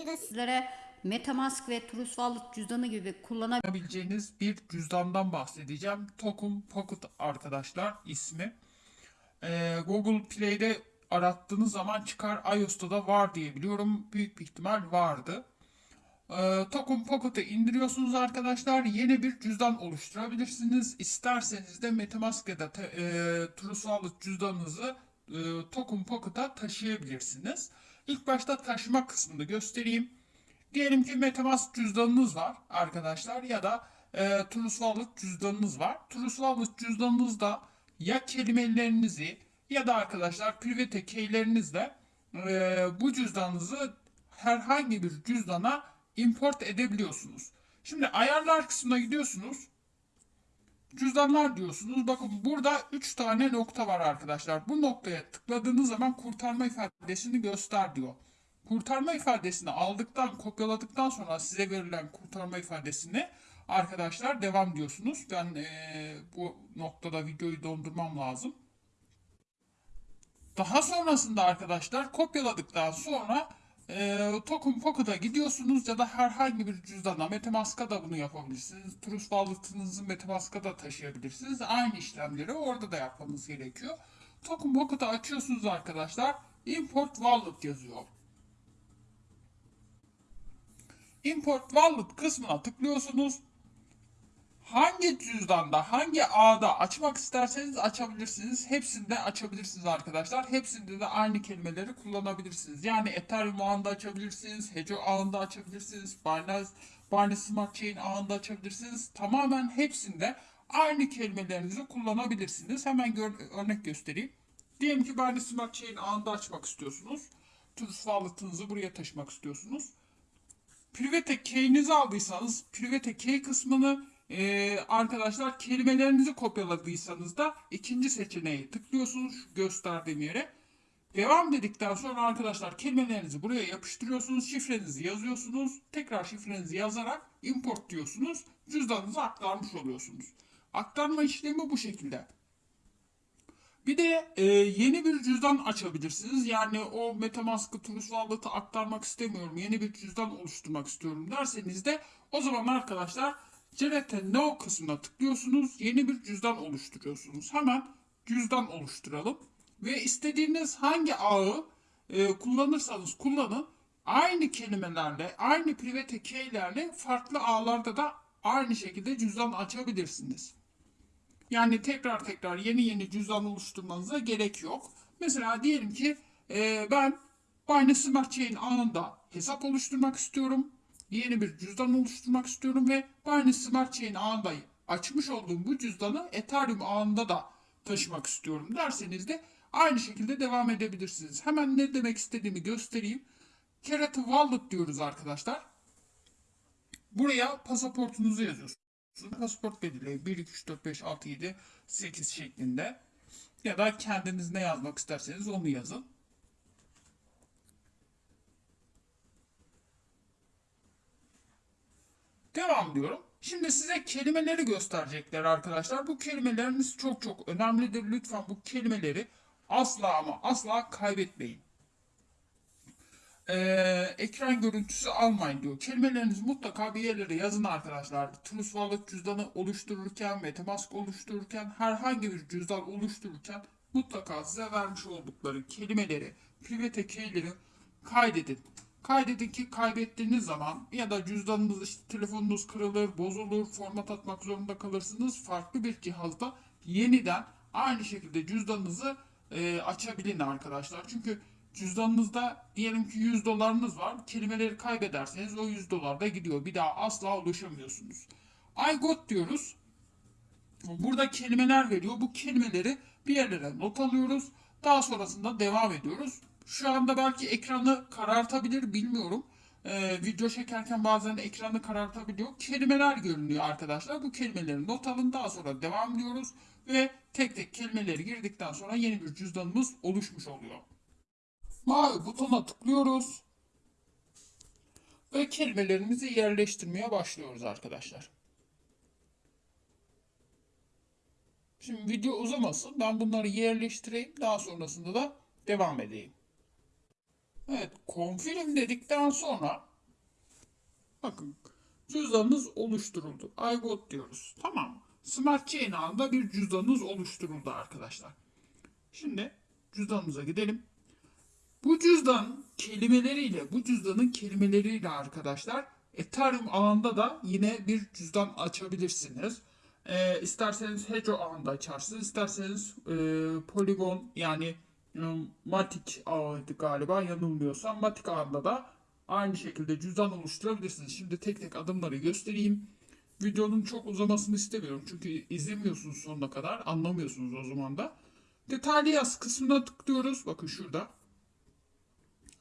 videoda sizlere Metamask ve Trust Wallet cüzdanı gibi kullanabileceğiniz bir cüzdandan bahsedeceğim. Token Pocket arkadaşlar ismi. Ee, Google Play'de arattığınız zaman çıkar. iOS'ta da var diye biliyorum. Büyük bir ihtimal vardı. Ee, Token Pocket'ı indiriyorsunuz arkadaşlar. Yeni bir cüzdan oluşturabilirsiniz. İsterseniz de Metamask ya da e, Trust Wallet cüzdanınızı e, Token Pocket'a taşıyabilirsiniz. İlk başta taşıma kısmını göstereyim. Diyelim ki Metamask cüzdanınız var arkadaşlar ya da e, Trust Wallet cüzdanınız var. Trust Wallet cüzdanınızda ya kelimelerinizi ya da arkadaşlar private keylerinizle e, bu cüzdanınızı herhangi bir cüzdana import edebiliyorsunuz. Şimdi ayarlar kısmına gidiyorsunuz. Cüzdanlar diyorsunuz. Bakın burada 3 tane nokta var arkadaşlar. Bu noktaya tıkladığınız zaman kurtarma ifadesini göster diyor. Kurtarma ifadesini aldıktan, kopyaladıktan sonra size verilen kurtarma ifadesini arkadaşlar devam diyorsunuz. Ben eee, bu noktada videoyu dondurmam lazım. Daha sonrasında arkadaşlar kopyaladıktan sonra e, Token Pocket'a gidiyorsunuz ya da herhangi bir cüzdana Metamask'a da bunu yapabilirsiniz. Trust Wallet'ınızı Metamask'a da taşıyabilirsiniz. Aynı işlemleri orada da yapmanız gerekiyor. Token Pocket'ı açıyorsunuz arkadaşlar. Import Wallet yazıyor. Import Wallet kısmına tıklıyorsunuz. Hangi cüzdanda, hangi ağda açmak isterseniz açabilirsiniz. Hepsinde açabilirsiniz arkadaşlar. Hepsinde de aynı kelimeleri kullanabilirsiniz. Yani Ethereum ağında açabilirsiniz, Hedge ağında açabilirsiniz, Binance, Binance Smart Chain ağında açabilirsiniz. Tamamen hepsinde aynı kelimelerinizi kullanabilirsiniz. Hemen gör- örnek göstereyim. Diyelim ki Binance Smart Chain ağında açmak istiyorsunuz. Trust Wallet'ınızı buraya taşımak istiyorsunuz. Private key'inizi aldıysanız private key kısmını e, arkadaşlar kelimelerinizi kopyaladıysanız da ikinci seçeneği tıklıyorsunuz gösterdiğim yere. Devam dedikten sonra arkadaşlar kelimelerinizi buraya yapıştırıyorsunuz. Şifrenizi yazıyorsunuz. Tekrar şifrenizi yazarak import diyorsunuz. Cüzdanınıza aktarmış oluyorsunuz. Aktarma işlemi bu şekilde. Bir de e, yeni bir cüzdan açabilirsiniz. Yani o Metamask'ı Trust Wallet'ı aktarmak istemiyorum. Yeni bir cüzdan oluşturmak istiyorum derseniz de o zaman arkadaşlar Generate Now kısmına tıklıyorsunuz. Yeni bir cüzdan oluşturuyorsunuz. Hemen cüzdan oluşturalım. Ve istediğiniz hangi ağı e, kullanırsanız kullanın. Aynı kelimelerle, aynı private keylerle farklı ağlarda da aynı şekilde cüzdan açabilirsiniz. Yani tekrar tekrar yeni yeni cüzdan oluşturmanıza gerek yok. Mesela diyelim ki e, ben Binance Smart Chain ağında hesap oluşturmak istiyorum. Yeni bir cüzdan oluşturmak istiyorum ve Binance Smart Chain ağında açmış olduğum bu cüzdanı Ethereum ağında da taşımak istiyorum derseniz de aynı şekilde devam edebilirsiniz. Hemen ne demek istediğimi göstereyim. Create Wallet diyoruz arkadaşlar. Buraya pasaportunuzu yazıyorsunuz. Pasaport belirleyin. 1, 2, 3, 4, 5, 6, 7, 8 şeklinde. Ya da kendiniz ne yazmak isterseniz onu yazın. Devam diyorum. Şimdi size kelimeleri gösterecekler arkadaşlar. Bu kelimeleriniz çok çok önemlidir. Lütfen bu kelimeleri asla ama asla kaybetmeyin. Ee, ekran görüntüsü almayın diyor. Kelimelerinizi mutlaka bir yerlere yazın arkadaşlar. Trust Wallet cüzdanı oluştururken, Metamask oluştururken, herhangi bir cüzdan oluştururken mutlaka size vermiş oldukları kelimeleri, private keyleri kaydedin. Kaydedin ki kaybettiğiniz zaman ya da cüzdanınız, işte telefonunuz kırılır, bozulur, format atmak zorunda kalırsınız. Farklı bir cihazda yeniden aynı şekilde cüzdanınızı e, açabilin arkadaşlar. Çünkü cüzdanınızda diyelim ki 100 dolarınız var. Kelimeleri kaybederseniz o 100 dolar da gidiyor. Bir daha asla ulaşamıyorsunuz. I got diyoruz. Burada kelimeler veriyor. Bu kelimeleri bir yerlere not alıyoruz. Daha sonrasında devam ediyoruz. Şu anda belki ekranı karartabilir bilmiyorum. Ee, video çekerken bazen ekranı karartabiliyor. Kelimeler görünüyor arkadaşlar. Bu kelimeleri not alın. Daha sonra devam ediyoruz. Ve tek tek kelimeleri girdikten sonra yeni bir cüzdanımız oluşmuş oluyor. Mavi butona tıklıyoruz. Ve kelimelerimizi yerleştirmeye başlıyoruz arkadaşlar. Şimdi video uzamasın. Ben bunları yerleştireyim. Daha sonrasında da devam edeyim. Evet, confirm dedikten sonra Bakın cüzdanınız oluşturuldu. I got diyoruz. Tamam? Smart Chain ağında bir cüzdanınız oluşturuldu arkadaşlar. Şimdi cüzdanımıza gidelim. Bu cüzdan kelimeleriyle, bu cüzdanın kelimeleriyle arkadaşlar Ethereum ağında da yine bir cüzdan açabilirsiniz. Ee, isterseniz Hedge ağında açarsınız, isterseniz e, Polygon yani e, Matic ağıydı galiba yanılmıyorsam. Matic ağında da aynı şekilde cüzdan oluşturabilirsiniz. Şimdi tek tek adımları göstereyim. Videonun çok uzamasını istemiyorum çünkü izlemiyorsunuz sonuna kadar, anlamıyorsunuz o zaman da. Detaylı yaz kısmına tıklıyoruz. Bakın şurada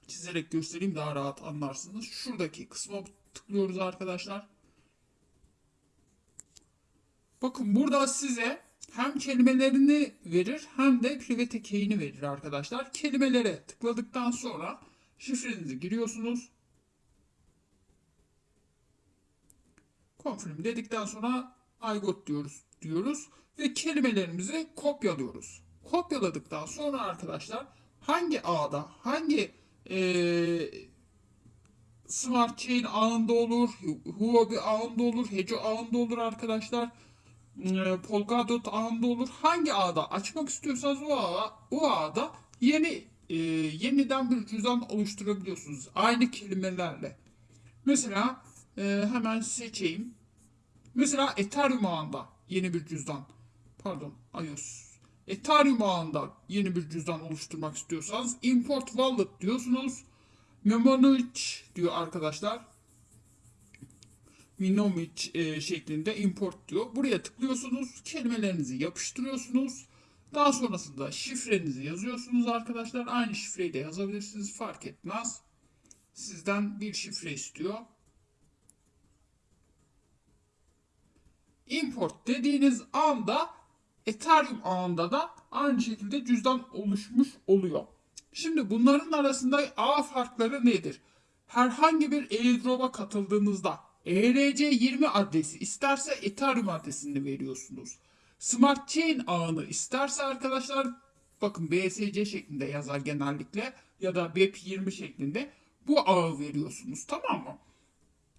çizerek göstereyim daha rahat anlarsınız. Şuradaki kısma tıklıyoruz arkadaşlar. Bakın burada size hem kelimelerini verir hem de private key'ini verir arkadaşlar. Kelimelere tıkladıktan sonra şifrenizi giriyorsunuz. Confirm dedikten sonra I got diyoruz diyoruz ve kelimelerimizi kopyalıyoruz. Kopyaladıktan sonra arkadaşlar hangi ağda hangi eee Smart Chain ağında olur, Huobi ağında olur, Hedge ağında olur arkadaşlar. Eee, Polkadot ağında olur. Hangi ağda açmak istiyorsanız o ağa, o ağda yeni eee, yeniden bir cüzdan oluşturabiliyorsunuz. Aynı kelimelerle. Mesela eee, hemen seçeyim. Mesela Ethereum ağında yeni bir cüzdan. Pardon, iOS. Ethereum ağında yeni bir cüzdan oluşturmak istiyorsanız import wallet diyorsunuz. Memonoich diyor arkadaşlar. Minomic e, şeklinde import diyor. Buraya tıklıyorsunuz. Kelimelerinizi yapıştırıyorsunuz. Daha sonrasında şifrenizi yazıyorsunuz arkadaşlar. Aynı şifreyi de yazabilirsiniz. Fark etmez. Sizden bir şifre istiyor. Import dediğiniz anda Ethereum ağında da aynı şekilde cüzdan oluşmuş oluyor. Şimdi bunların arasında ağ farkları nedir? Herhangi bir airdrop'a katıldığınızda ERC20 adresi isterse Ethereum adresini veriyorsunuz. Smart Chain ağını isterse arkadaşlar bakın BSC şeklinde yazar genellikle ya da BEP20 şeklinde bu ağı veriyorsunuz tamam mı?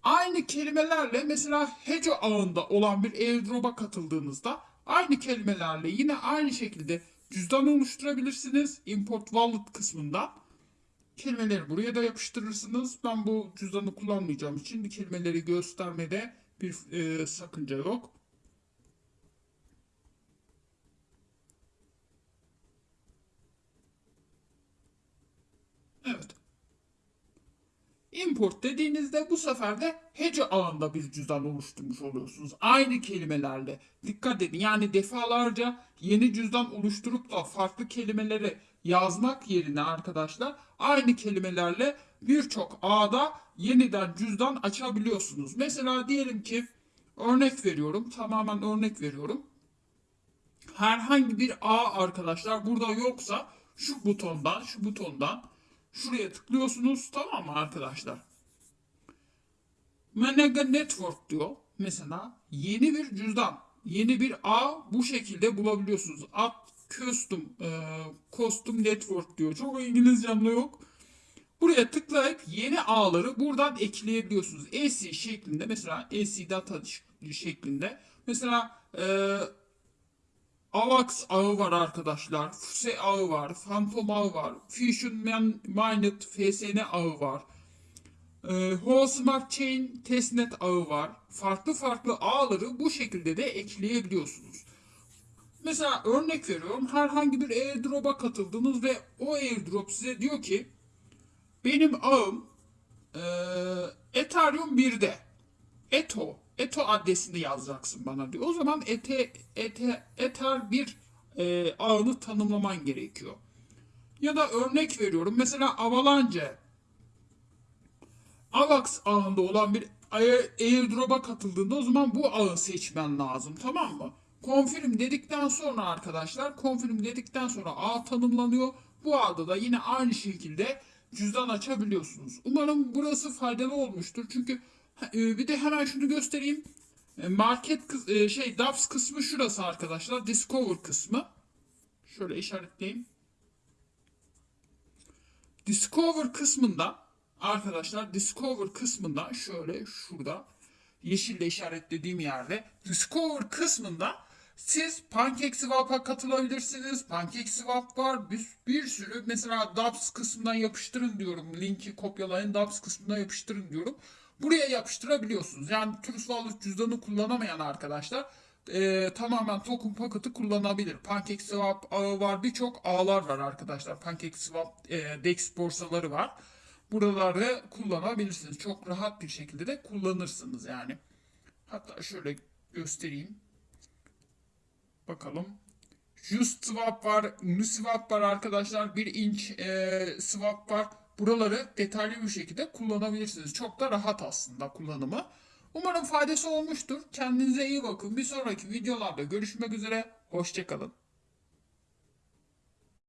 Aynı kelimelerle mesela Hedge ağında olan bir airdrop'a katıldığınızda aynı kelimelerle yine aynı şekilde cüzdan oluşturabilirsiniz. Import Wallet kısmında. Kelimeleri buraya da yapıştırırsınız. Ben bu cüzdanı kullanmayacağım için kelimeleri göstermede bir e, sakınca yok. Evet. Import dediğinizde bu sefer de Hedge ağında bir cüzdan oluşturmuş oluyorsunuz. Aynı kelimelerle. Dikkat edin yani defalarca yeni cüzdan oluşturup da farklı kelimeleri yazmak yerine arkadaşlar aynı kelimelerle birçok ağda yeniden cüzdan açabiliyorsunuz. Mesela diyelim ki örnek veriyorum tamamen örnek veriyorum. Herhangi bir ağ arkadaşlar burada yoksa şu butondan şu butondan Şuraya tıklıyorsunuz tamam mı arkadaşlar? Menega Network diyor. Mesela yeni bir cüzdan, yeni bir ağ bu şekilde bulabiliyorsunuz. At Custom, e, Custom Network diyor. Çok İngilizcemde yok. Buraya tıklayıp yeni ağları buradan ekleyebiliyorsunuz. AC şeklinde mesela AC data şeklinde. Mesela e, AVAX ağı var arkadaşlar. FUSE ağı var. Phantom ağı var. Fusion Man Mined FSN ağı var. Ee, Whole Smart Chain Testnet ağı var. Farklı farklı ağları bu şekilde de ekleyebiliyorsunuz. Mesela örnek veriyorum. Herhangi bir airdrop'a katıldınız ve o airdrop size diyor ki benim ağım e, Ethereum 1'de. Eto Eto adresini yazacaksın bana diyor. O zaman ete, ete, Ether bir e, ağını tanımlaman gerekiyor. Ya da örnek veriyorum. Mesela Avalanche Avax ağında olan bir airdrop'a katıldığında o zaman bu ağı seçmen lazım. Tamam mı? Confirm dedikten sonra arkadaşlar confirm dedikten sonra ağ tanımlanıyor. Bu ağda da yine aynı şekilde cüzdan açabiliyorsunuz. Umarım burası faydalı olmuştur. Çünkü e, bir de hemen şunu göstereyim. E, Market e, şey DAPS kısmı şurası arkadaşlar. Discover kısmı. Şöyle işaretleyeyim. Discover kısmında arkadaşlar Discover kısmında şöyle şurada yeşille işaretlediğim yerde Discover kısmında siz PancakeSwap'a katılabilirsiniz. PancakeSwap var. Bir, bir sürü mesela Dapps kısmından yapıştırın diyorum. Linki kopyalayın Dapps kısmına yapıştırın diyorum. Buraya yapıştırabiliyorsunuz. Yani Trust Wallet cüzdanı kullanamayan arkadaşlar e, tamamen token paketi kullanabilir. PancakeSwap ağı var. Birçok ağlar var arkadaşlar. PancakeSwap e, DEX borsaları var. Buraları kullanabilirsiniz. Çok rahat bir şekilde de kullanırsınız yani. Hatta şöyle göstereyim. Bakalım. Just swap var, Uniswap var arkadaşlar. Bir inç e, swap var. Buraları detaylı bir şekilde kullanabilirsiniz. Çok da rahat aslında kullanımı. Umarım faydası olmuştur. Kendinize iyi bakın. Bir sonraki videolarda görüşmek üzere. Hoşçakalın.